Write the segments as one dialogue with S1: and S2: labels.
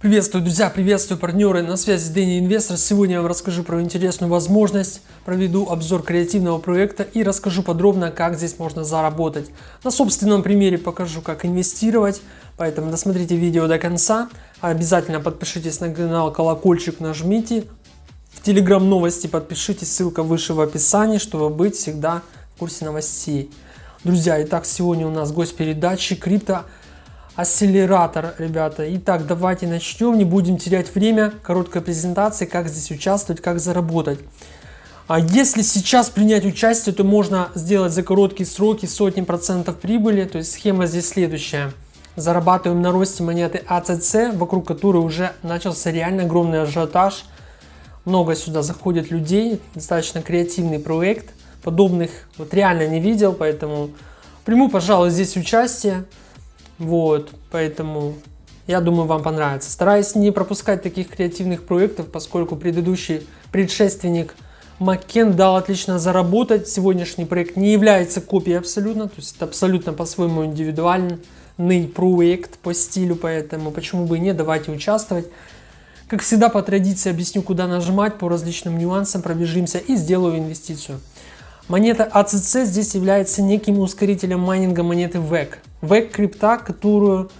S1: Приветствую, друзья, приветствую, партнеры, на связи Дэнни Инвестор. Сегодня я вам расскажу про интересную возможность, проведу обзор креативного проекта и расскажу подробно, как здесь можно заработать. На собственном примере покажу, как инвестировать, поэтому досмотрите видео до конца. Обязательно подпишитесь на канал, колокольчик нажмите. В Telegram новости подпишитесь, ссылка выше в описании, чтобы быть всегда в курсе новостей. Друзья, итак, сегодня у нас гость передачи крипто акселератор, ребята. Итак, давайте начнем, не будем терять время. Короткая презентация, как здесь участвовать, как заработать. А если сейчас принять участие, то можно сделать за короткие сроки сотни процентов прибыли. То есть схема здесь следующая. Зарабатываем на росте монеты ACC, вокруг которой уже начался реально огромный ажиотаж. Много сюда заходит людей, достаточно креативный проект. Подобных вот реально не видел, поэтому приму, пожалуй, здесь участие. Вот, поэтому я думаю, вам понравится. Стараюсь не пропускать таких креативных проектов, поскольку предыдущий предшественник Макен дал отлично заработать. Сегодняшний проект не является копией абсолютно, то есть это абсолютно по-своему индивидуальный проект по стилю, поэтому почему бы и нет, давайте участвовать. Как всегда по традиции объясню, куда нажимать, по различным нюансам пробежимся и сделаю инвестицию. Монета ACC здесь является неким ускорителем майнинга монеты VEC. VEC крипта, которую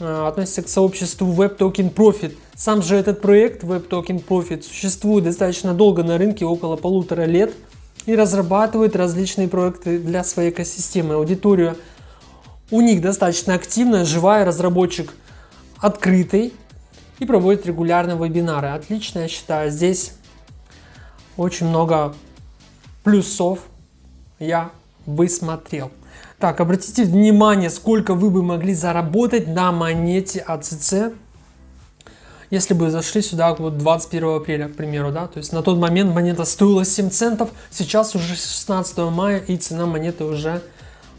S1: э, относится к сообществу Web Token Profit. Сам же этот проект Web Token Profit существует достаточно долго на рынке, около полутора лет, и разрабатывает различные проекты для своей экосистемы. Аудитория у них достаточно активная, живая, разработчик открытый и проводит регулярно вебинары. Отлично, я считаю, здесь очень много плюсов я высмотрел. Так, обратите внимание, сколько вы бы могли заработать на монете ACC, если бы зашли сюда вот 21 апреля, к примеру, да, то есть на тот момент монета стоила 7 центов, сейчас уже 16 мая и цена монеты уже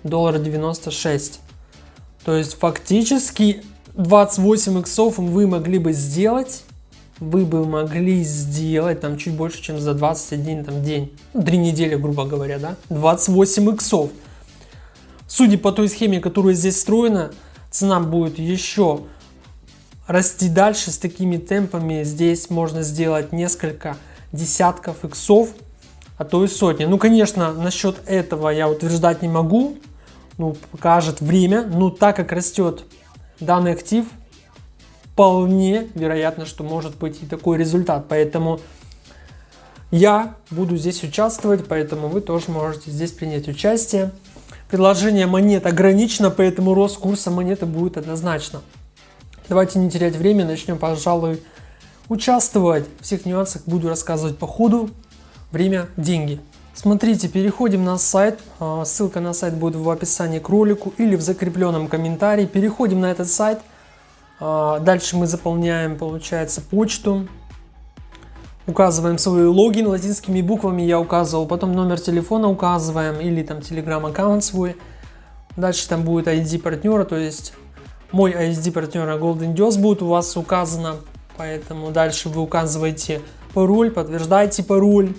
S1: доллар 96. То есть фактически 28 иксов вы могли бы сделать вы бы могли сделать там чуть больше, чем за 21 там, день, ну, 3 недели, грубо говоря, да, 28 иксов. Судя по той схеме, которая здесь встроена, цена будет еще расти дальше с такими темпами. Здесь можно сделать несколько десятков иксов, а то и сотни. Ну, конечно, насчет этого я утверждать не могу, ну, покажет время, но так как растет данный актив, вполне вероятно, что может быть и такой результат. Поэтому я буду здесь участвовать, поэтому вы тоже можете здесь принять участие. Предложение монет ограничено, поэтому рост курса монеты будет однозначно. Давайте не терять время, начнем, пожалуй, участвовать. Всех нюансах буду рассказывать по ходу. Время – деньги. Смотрите, переходим на сайт. А, ссылка на сайт будет в описании к ролику или в закрепленном комментарии. Переходим на этот сайт – дальше мы заполняем, получается, почту. Указываем свой логин латинскими буквами, я указывал. Потом номер телефона указываем или там телеграм-аккаунт свой. Дальше там будет ID партнера, то есть мой ID партнера Golden Deals будет у вас указано. Поэтому дальше вы указываете пароль, подтверждаете пароль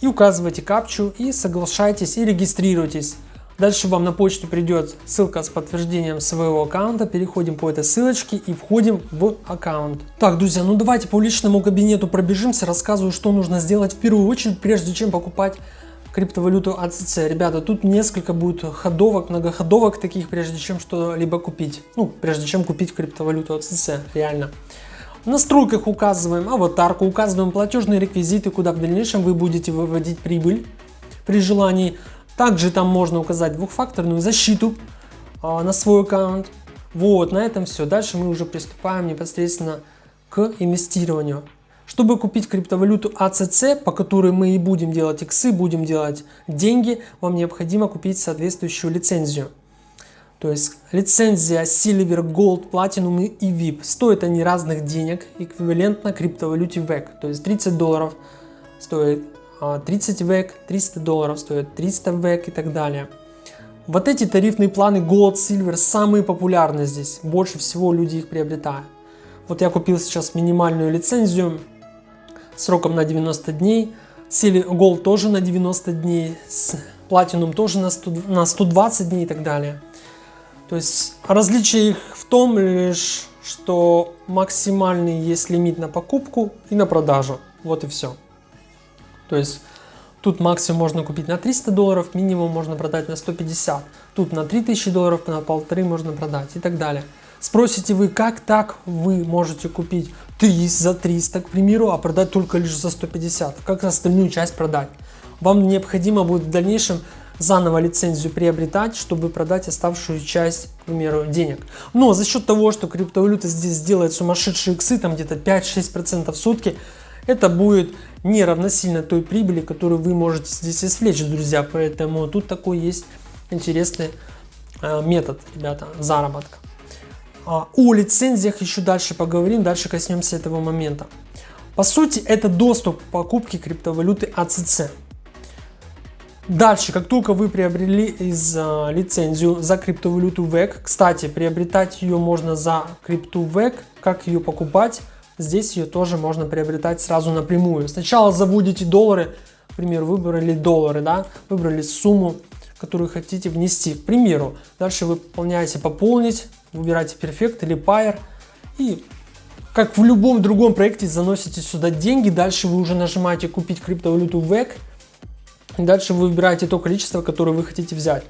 S1: и указываете капчу и соглашайтесь и регистрируйтесь. Дальше вам на почту придет ссылка с подтверждением своего аккаунта. Переходим по этой ссылочке и входим в аккаунт. Так, друзья, ну давайте по личному кабинету пробежимся. Рассказываю, что нужно сделать в первую очередь, прежде чем покупать криптовалюту ACC. Ребята, тут несколько будет ходовок, многоходовок таких, прежде чем что-либо купить. Ну, прежде чем купить криптовалюту ACC, реально. В настройках указываем аватарку, указываем платежные реквизиты, куда в дальнейшем вы будете выводить прибыль при желании. Также там можно указать двухфакторную защиту а, на свой аккаунт. Вот, на этом все. Дальше мы уже приступаем непосредственно к инвестированию. Чтобы купить криптовалюту ACC, по которой мы и будем делать иксы, будем делать деньги, вам необходимо купить соответствующую лицензию. То есть лицензия Silver, Gold, Platinum и VIP. Стоят они разных денег, эквивалентно криптовалюте VEC. То есть 30 долларов стоит 30 век, 300 долларов стоит 300 век и так далее. Вот эти тарифные планы Gold, Silver самые популярные здесь. Больше всего люди их приобретают. Вот я купил сейчас минимальную лицензию сроком на 90 дней. Gold тоже на 90 дней Platinum тоже на, 100, на 120 дней и так далее. То есть различие их в том лишь, что максимальный есть лимит на покупку и на продажу. Вот и все. То есть тут максимум можно купить на 300 долларов, минимум можно продать на 150. Тут на 3000 долларов, на полторы можно продать и так далее. Спросите вы, как так вы можете купить 3 за 300, к примеру, а продать только лишь за 150? Как остальную часть продать? Вам необходимо будет в дальнейшем заново лицензию приобретать, чтобы продать оставшую часть, к примеру, денег. Но за счет того, что криптовалюта здесь делает сумасшедшие иксы, там где-то 5-6% в сутки, это будет не равносильно той прибыли, которую вы можете здесь извлечь, друзья. Поэтому тут такой есть интересный э, метод, ребята, заработка. А, о лицензиях еще дальше поговорим, дальше коснемся этого момента. По сути, это доступ к покупке криптовалюты ACC. Дальше, как только вы приобрели из а, лицензию за криптовалюту VEC, кстати, приобретать ее можно за крипту VEC, как ее покупать, здесь ее тоже можно приобретать сразу напрямую. Сначала заводите доллары, к примеру, выбрали доллары, да, выбрали сумму, которую хотите внести, к примеру. Дальше вы выполняете пополнить, выбираете Perfect или Pair и как в любом другом проекте заносите сюда деньги, дальше вы уже нажимаете купить криптовалюту VEC, Дальше вы выбираете то количество, которое вы хотите взять.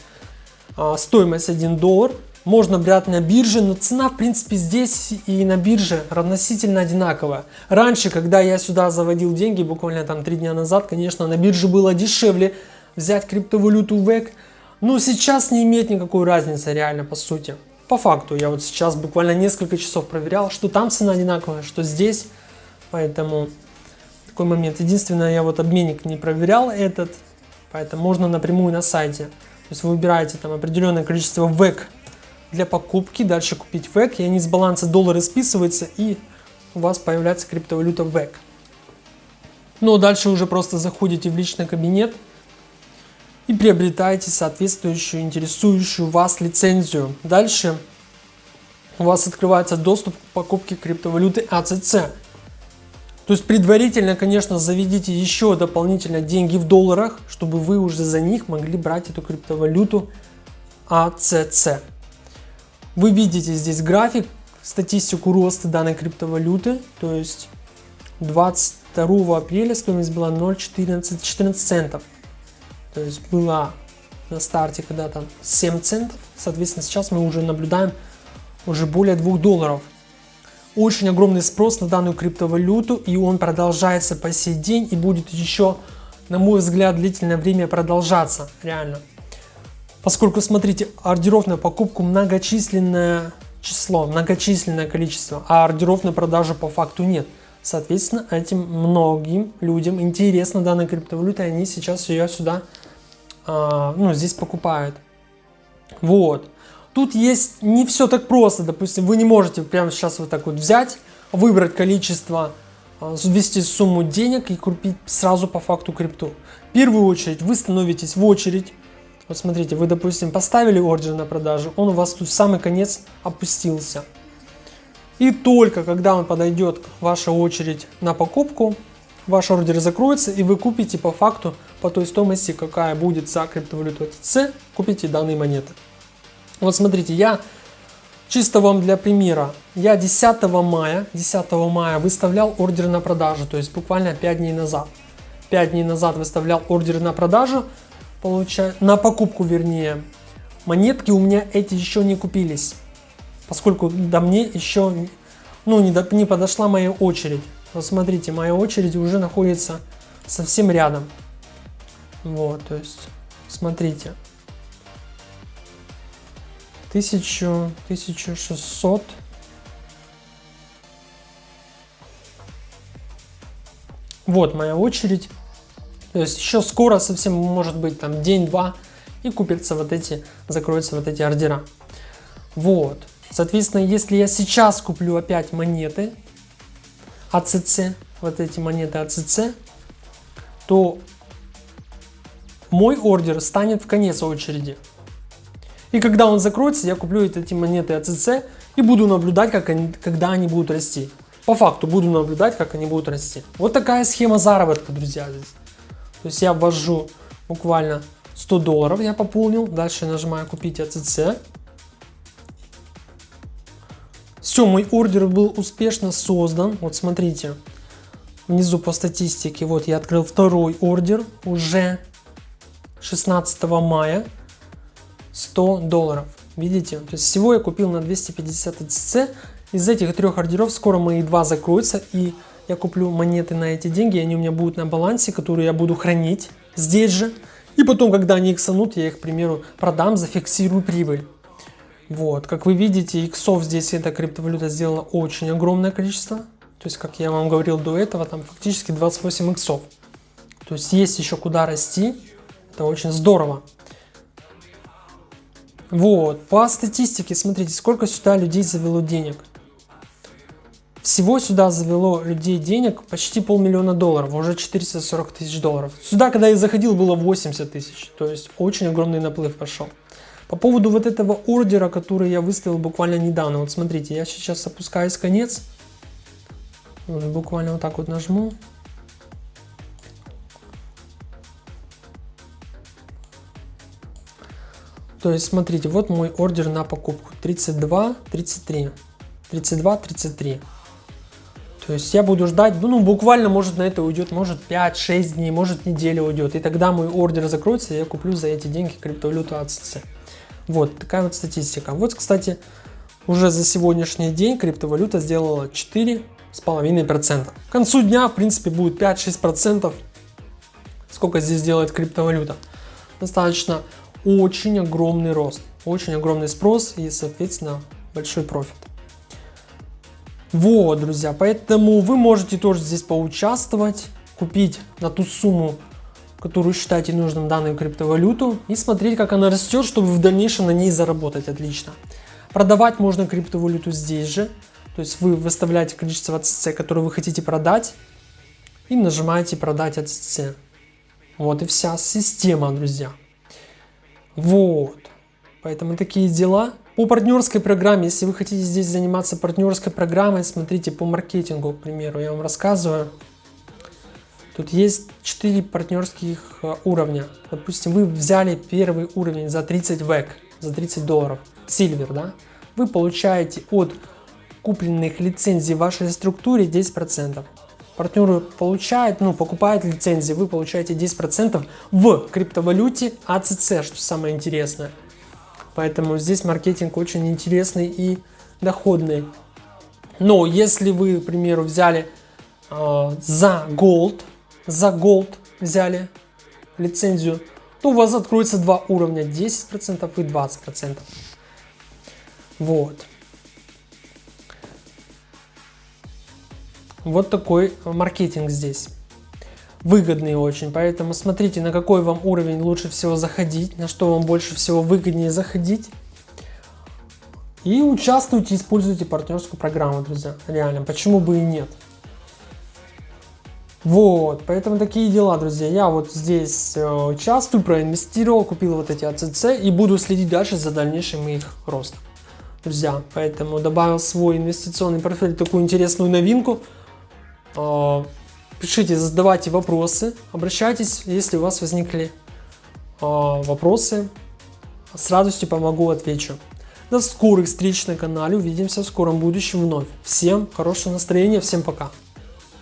S1: А, стоимость 1 доллар. Можно брать на бирже, но цена в принципе здесь и на бирже равносительно одинаковая. Раньше, когда я сюда заводил деньги, буквально там 3 дня назад, конечно, на бирже было дешевле взять криптовалюту VEC. Но сейчас не имеет никакой разницы реально по сути. По факту, я вот сейчас буквально несколько часов проверял, что там цена одинаковая, что здесь. Поэтому такой момент. Единственное, я вот обменник не проверял этот. Поэтому можно напрямую на сайте. То есть вы выбираете там определенное количество ВЭК для покупки, дальше купить ВЭК, и они с баланса доллара списываются, и у вас появляется криптовалюта ВЭК. Ну, а дальше уже просто заходите в личный кабинет и приобретаете соответствующую, интересующую вас лицензию. Дальше у вас открывается доступ к покупке криптовалюты ACC. То есть предварительно, конечно, заведите еще дополнительно деньги в долларах, чтобы вы уже за них могли брать эту криптовалюту ACC. Вы видите здесь график, статистику роста данной криптовалюты, то есть 22 апреля стоимость была 0,14 14 центов. То есть была на старте когда там 7 центов, соответственно сейчас мы уже наблюдаем уже более 2 долларов очень огромный спрос на данную криптовалюту, и он продолжается по сей день и будет еще, на мой взгляд, длительное время продолжаться, реально. Поскольку, смотрите, ордеров на покупку многочисленное число, многочисленное количество, а ордеров на продажу по факту нет. Соответственно, этим многим людям интересна данная криптовалюта, и они сейчас ее сюда, а, ну, здесь покупают. Вот. Тут есть не все так просто, допустим, вы не можете прямо сейчас вот так вот взять, выбрать количество, а, ввести сумму денег и купить сразу по факту крипту. В первую очередь вы становитесь в очередь, вот смотрите, вы допустим поставили ордер на продажу, он у вас тут в самый конец опустился. И только когда он подойдет ваша очередь на покупку, ваш ордер закроется и вы купите по факту по той стоимости, какая будет за криптовалюту TC, купите данные монеты. Вот смотрите, я чисто вам для примера, я 10 мая, 10 мая выставлял ордер на продажу, то есть буквально 5 дней назад. 5 дней назад выставлял ордер на продажу, получаю, на покупку вернее. Монетки у меня эти еще не купились, поскольку до мне еще ну, не, до, не подошла моя очередь. Вот смотрите, моя очередь уже находится совсем рядом. Вот, то есть, смотрите. 1000, 1600. Вот моя очередь. То есть еще скоро совсем может быть там день-два и купятся вот эти, закроются вот эти ордера. Вот. Соответственно, если я сейчас куплю опять монеты ACC, вот эти монеты ACC, то мой ордер станет в конец очереди. И когда он закроется, я куплю эти монеты ACC и буду наблюдать, как они, когда они будут расти. По факту буду наблюдать, как они будут расти. Вот такая схема заработка, друзья. Здесь. То есть я ввожу буквально 100 долларов я пополнил. Дальше нажимаю купить АЦЦ. Все, мой ордер был успешно создан. Вот смотрите, внизу по статистике, вот я открыл второй ордер уже 16 мая. 100 долларов. Видите? То есть всего я купил на 250 АЦЦ. Из этих трех ордеров скоро мои два закроются и я куплю монеты на эти деньги, они у меня будут на балансе, которые я буду хранить здесь же. И потом, когда они иксанут, я их, к примеру, продам, зафиксирую прибыль. Вот, как вы видите, иксов здесь эта криптовалюта сделала очень огромное количество. То есть, как я вам говорил до этого, там фактически 28 иксов. То есть, есть еще куда расти. Это очень здорово. Вот, по статистике, смотрите, сколько сюда людей завело денег. Всего сюда завело людей денег почти полмиллиона долларов, уже 440 тысяч долларов. Сюда, когда я заходил, было 80 тысяч, то есть очень огромный наплыв пошел. По поводу вот этого ордера, который я выставил буквально недавно, вот смотрите, я сейчас опускаюсь конец, буквально вот так вот нажму. То есть смотрите, вот мой ордер на покупку 32, 33, 32, 33. То есть я буду ждать, ну буквально может на это уйдет, может 5-6 дней, может неделя уйдет. И тогда мой ордер закроется, и я куплю за эти деньги криптовалюту АЦЦ. Вот такая вот статистика. Вот, кстати, уже за сегодняшний день криптовалюта сделала 4,5%. К концу дня, в принципе, будет 5-6%. Сколько здесь делает криптовалюта? Достаточно очень огромный рост, очень огромный спрос и, соответственно, большой профит. Вот, друзья, поэтому вы можете тоже здесь поучаствовать, купить на ту сумму, которую считаете нужным данную криптовалюту и смотреть, как она растет, чтобы в дальнейшем на ней заработать отлично. Продавать можно криптовалюту здесь же, то есть вы выставляете количество АЦЦ, которое вы хотите продать и нажимаете продать АЦЦ. Вот и вся система, друзья. Вот. Поэтому такие дела. По партнерской программе, если вы хотите здесь заниматься партнерской программой, смотрите по маркетингу, к примеру, я вам рассказываю. Тут есть 4 партнерских э, уровня. Допустим, вы взяли первый уровень за 30 век, за 30 долларов, сильвер, да? Вы получаете от купленных лицензий в вашей структуре 10%. Партнеры получают, ну, покупают лицензии, вы получаете 10% в криптовалюте ACC, что самое интересное. Поэтому здесь маркетинг очень интересный и доходный. Но если вы, к примеру, взяли э, за Gold, за Gold взяли лицензию, то у вас откроется два уровня, 10% и 20%. Вот. Вот такой маркетинг здесь выгодные очень. Поэтому смотрите, на какой вам уровень лучше всего заходить, на что вам больше всего выгоднее заходить. И участвуйте, используйте партнерскую программу, друзья. Реально, почему бы и нет. Вот, поэтому такие дела, друзья. Я вот здесь э, участвую, проинвестировал, купил вот эти АЦЦ и буду следить дальше за дальнейшим их ростом. Друзья, поэтому добавил свой инвестиционный портфель такую интересную новинку. Пишите, задавайте вопросы, обращайтесь, если у вас возникли э, вопросы. С радостью помогу, отвечу. До скорых встреч на канале, увидимся в скором будущем вновь. Всем хорошего настроения, всем пока.